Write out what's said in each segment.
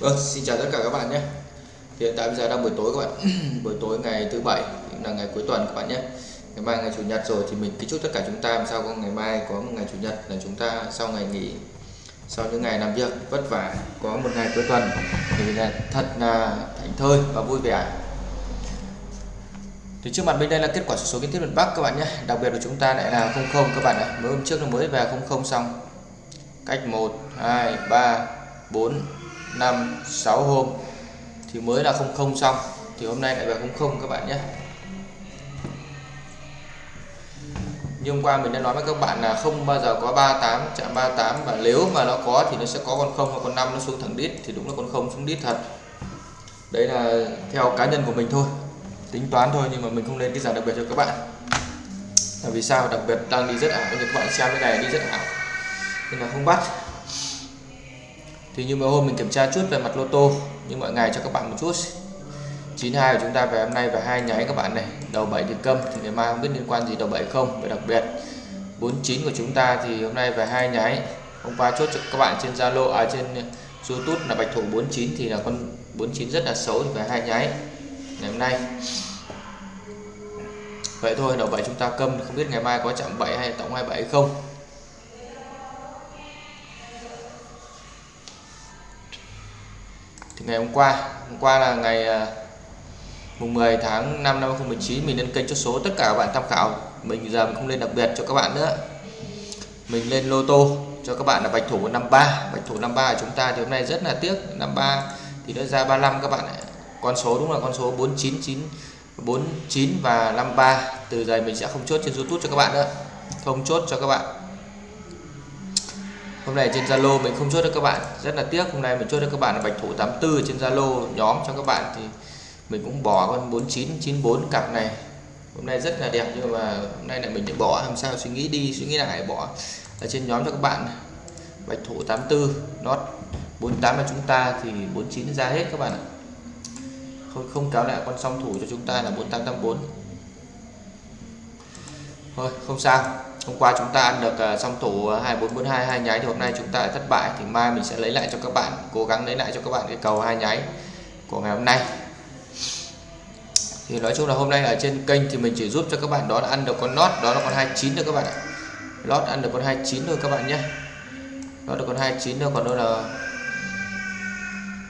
Vâng, xin chào tất cả các bạn nhé. Hiện tại bây giờ đang buổi tối các bạn. buổi tối ngày thứ bảy là ngày cuối tuần các bạn nhé. Ngày mai ngày chủ nhật rồi thì mình kính chúc tất cả chúng ta làm sao có ngày mai có một ngày chủ nhật là chúng ta sau ngày nghỉ sau những ngày làm việc vất vả có một ngày cuối tuần thì là thật là thảnh thơi và vui vẻ. Thì trước mặt bên đây là kết quả số kiến thiết miền Bắc các bạn nhé. Đặc biệt là chúng ta lại là 00 các bạn ạ. Mới hôm trước là mới về 00 xong. Cách 1 2 3 4 5 6 hôm. Thì mới là 00 xong. Thì hôm nay lại về 00 các bạn nhé. Như hôm qua mình đã nói với các bạn là không bao giờ có 38 chạm 38 và nếu mà nó có thì nó sẽ có con không và con năm nó xuống thẳng đít. Thì đúng là con không xuống đít thật. Đấy là theo cá nhân của mình thôi. Tính toán thôi nhưng mà mình không lên cái giá đặc biệt cho các bạn. Là vì sao? Đặc biệt đang đi rất ảo. Như các bạn xem cái này đi rất ảo. Nhưng mà không bắt thì như mỗi hôm mình kiểm tra chút về mặt lô tô như mọi ngày cho các bạn một chút. 92 của chúng ta về hôm nay về hai nháy các bạn này. Đầu 7 thì câm thì ngày mai không biết liên quan gì đầu 7 không và đặc biệt. 49 của chúng ta thì hôm nay về hai nháy. Hôm qua chốt cho các bạn trên Zalo ở à, trên YouTube là bạch thủ 49 thì là con 49 rất là xấu thì về hai nháy. Ngày hôm nay. Vậy thôi đầu 7 chúng ta câm không biết ngày mai có chạm 7 hay tổng 27 không. Ngày hôm qua. Hôm qua là ngày à, mùng 10 tháng 5 năm 2019 mình lên kênh cho số tất cả các bạn tham khảo. Mình giờ mình không lên đặc biệt cho các bạn nữa. Mình lên lô tô cho các bạn là bạch thủ 53 bạch thủ 53 của chúng ta thì hôm nay rất là tiếc. 53 thì nó ra 35 các bạn ạ. Con số đúng là con số 499 49 và 53 từ giờ mình sẽ không chốt trên YouTube cho các bạn nữa. Không chốt cho các bạn hôm nay trên Zalo mình không chốt được các bạn. Rất là tiếc, hôm nay mình chốt được các bạn là bạch thủ 84 trên Zalo, nhóm cho các bạn thì mình cũng bỏ con 4994 cặp này. Hôm nay rất là đẹp, nhưng mà hôm nay lại mình đã bỏ, làm sao suy nghĩ đi, suy nghĩ lại bỏ ở trên nhóm cho các bạn. Bạch thủ 84 nót 48 là chúng ta thì 49 ra hết các bạn ạ. Không không kéo lại con song thủ cho chúng ta là 4884 thôi, không sao hôm qua chúng ta ăn được ờ, xong song thủ ờ, 2442 hai nháy thì hôm nay chúng ta lại thất bại. Thì mai mình sẽ lấy lại cho các bạn, cố gắng lấy lại cho các bạn cái cầu hai nháy của ngày hôm nay. Thì nói chung là hôm nay ở trên kênh thì mình chỉ giúp cho các bạn đó là ăn được con nót đó là con 29 thôi các bạn ạ. Lót ăn được con 29 thôi các bạn nhé. Đó được con 29 thôi, còn đâu là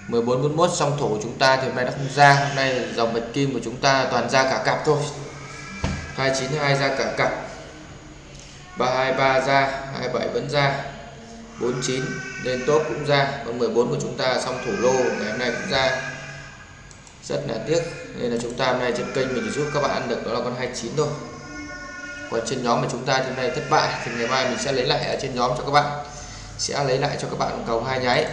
14 41 song thủ của chúng ta thì hôm nay đã không ra. Hôm nay dòng bạch kim của chúng ta toàn ra cả cặp thôi. 292 ra cả cặp. 323 ra 27 vẫn ra 49 lên top cũng ra, còn 14 của chúng ta xong thủ lô ngày hôm nay cũng ra. Rất là tiếc, nên là chúng ta hôm nay trên kênh mình giúp các bạn ăn được đó là con 29 thôi. Còn trên nhóm mà chúng ta thì hôm nay thất bại, thì ngày mai mình sẽ lấy lại ở trên nhóm cho các bạn. Sẽ lấy lại cho các bạn cầu hai nháy.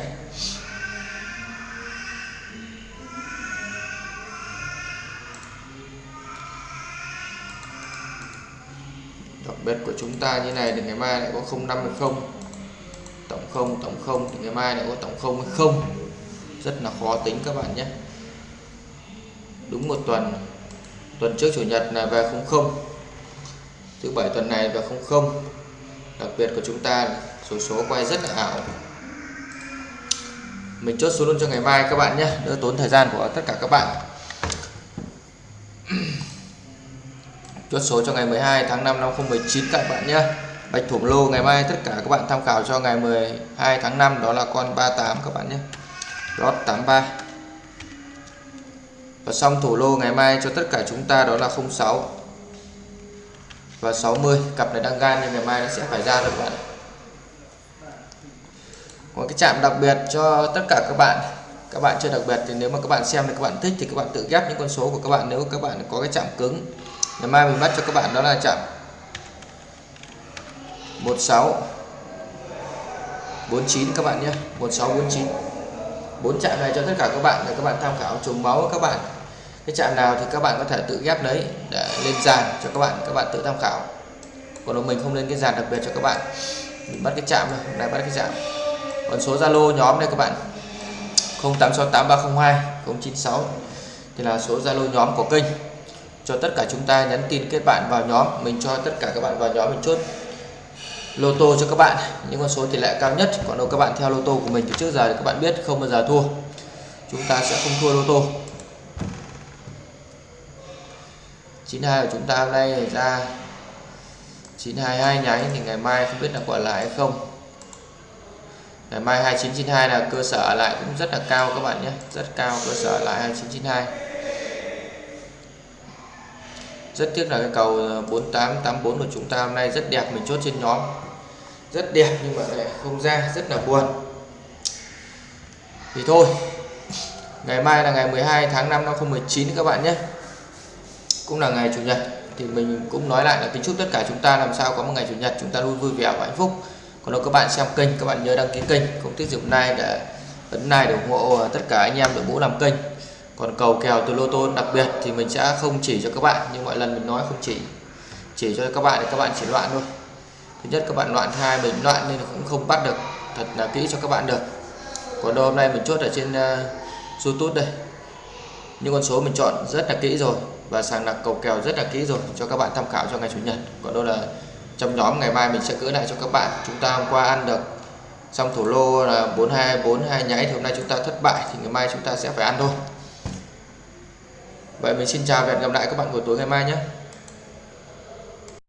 Đặc biệt của chúng ta như này thì ngày mai lại có 050 tổng không tổng không thì ngày mai lại có tổng không hay không? Rất là khó tính các bạn nhé. Đúng một tuần tuần trước chủ nhật là về 00 thứ bảy tuần này về 00 đặc biệt của chúng ta số số quay rất là ảo. Mình chốt số luôn cho ngày mai các bạn nhé. Đỡ tốn thời gian của tất cả các bạn. Chốt số cho ngày 12 tháng 5 năm 2019 các bạn nhé. Bạch thủ lô, ngày mai tất cả các bạn tham khảo cho ngày 12 tháng 5 đó là con 38 các bạn nhé. Lót 83 và xong thủ lô ngày mai cho tất cả chúng ta, đó là 06 và 60 cặp này đang gan nhưng ngày mai nó sẽ phải ra được bạn còn cái chạm đặc biệt cho tất cả các bạn. Các bạn chưa đặc biệt thì nếu mà các bạn xem thì các bạn thích thì các bạn tự ghép những con số của các bạn. Nếu các bạn có cái chạm cứng ngày mai mình bắt cho các bạn đó là chạm 16 49 các bạn nhé. 1649 bốn chạm này cho tất cả các bạn để các bạn tham khảo, trùng máu các bạn. Cái chạm nào thì các bạn có thể tự ghép lấy để lên dàn cho các bạn các bạn tự tham khảo. Còn mình không lên cái dàn đặc biệt cho các bạn. Mình bắt cái chạm này nay bắt cái chạm. Còn số Zalo nhóm đây các bạn. 0868302096 thì là số Zalo nhóm của kênh cho tất cả chúng ta nhắn tin kết bạn vào nhóm. Mình cho tất cả các bạn vào nhóm mình chốt lô tô cho các bạn. Những con số tỷ lệ cao nhất. Còn đâu các bạn theo lô tô của mình từ trước giờ thì các bạn biết không bao giờ thua. Chúng ta sẽ không thua lô tô. 92 của chúng ta hôm nay ra 922 nháy thì ngày mai không biết là quả lại hay không. Ngày mai 2992 là cơ sở lại cũng rất là cao các bạn nhé. Rất cao cơ sở lại 2992 rất tiếc là cái cầu 4884 của chúng ta hôm nay rất đẹp, mình chốt trên nhóm. Rất đẹp nhưng mà lại không ra, rất là buồn. Thì thôi, ngày mai là ngày 12 tháng 5 năm 2019 các bạn nhé. Cũng là ngày chủ nhật, thì mình cũng nói lại là kính chúc tất cả chúng ta làm sao có một ngày chủ nhật chúng ta luôn vui vẻ và hạnh phúc. Còn nếu các bạn xem kênh, các bạn nhớ đăng ký kênh cũng tiếc dụng like để ấn like để ủng hộ tất cả anh em đội ngũ làm kênh còn cầu kèo từ lô tô đặc biệt thì mình sẽ không chỉ cho các bạn nhưng mọi lần mình nói không chỉ. Chỉ cho các bạn để các bạn chỉ loạn thôi. Thứ nhất các bạn loạn hai mình loạn nên cũng không bắt được thật là kỹ cho các bạn được. Còn đâu hôm nay mình chốt ở trên uh, YouTube đây. Những con số mình chọn rất là kỹ rồi và sàng lọc cầu kèo rất là kỹ rồi cho các bạn tham khảo cho ngày chủ nhật. Còn đâu là trong nhóm ngày mai mình sẽ cỡ lại cho các bạn. Chúng ta hôm qua ăn được xong thủ lô là 4242 nháy thì hôm nay chúng ta thất bại thì ngày mai chúng ta sẽ phải ăn thôi vậy mình xin chào và hẹn gặp lại các bạn buổi tối ngày mai nhé.